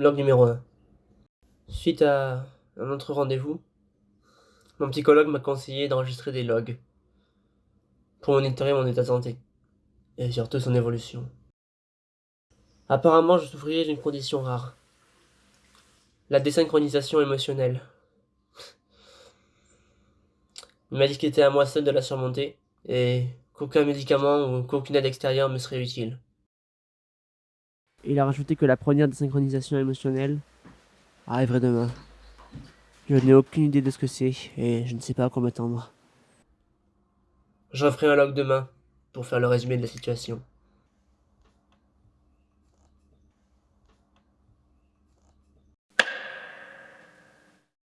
Log numéro 1. Suite à un autre rendez-vous, mon psychologue m'a conseillé d'enregistrer des logs pour monitorer mon état de santé et surtout son évolution. Apparemment, je souffrirais d'une condition rare. La désynchronisation émotionnelle. Il m'a dit qu'il était à moi seul de la surmonter et qu'aucun médicament ou qu'aucune aide extérieure me serait utile. Il a rajouté que la première désynchronisation émotionnelle arriverait demain. Je n'ai aucune idée de ce que c'est et je ne sais pas à quoi m'attendre. J'en ferai un log demain pour faire le résumé de la situation.